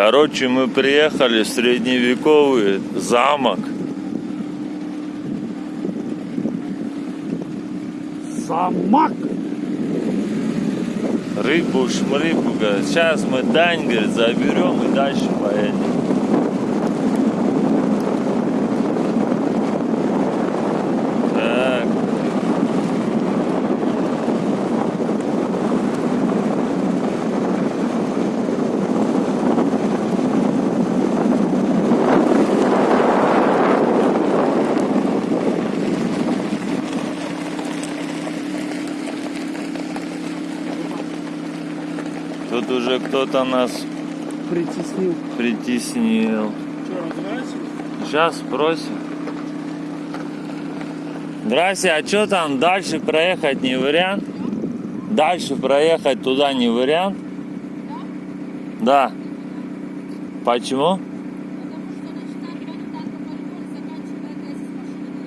Короче, мы приехали в средневековый замок. Самак! Рыбу, шмрыбу, говорит. Сейчас мы Дань, говорит, заберем и дальше поедем. Тут уже кто-то нас Притеснил. притеснил. Что, разбираешься? Сейчас спросим. Здрасте, а что там дальше проехать не вариант? Дальше проехать туда не вариант? Да. Почему? Потому что начинает вот так коридор, заканчивая здесь машина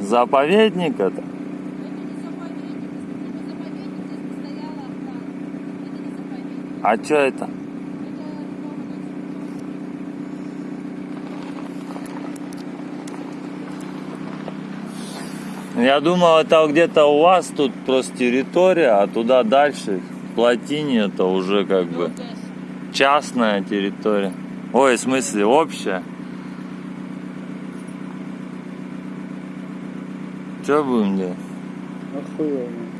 Заповедник это? Это не заповедник, это заповедник, здесь постояла охрана. Это не заповедник, А что это? Я думал, это где-то у вас тут просто территория, а туда дальше, в плотине, это уже как бы частная территория. Ой, в смысле, общая. Что будем делать? Охуенно.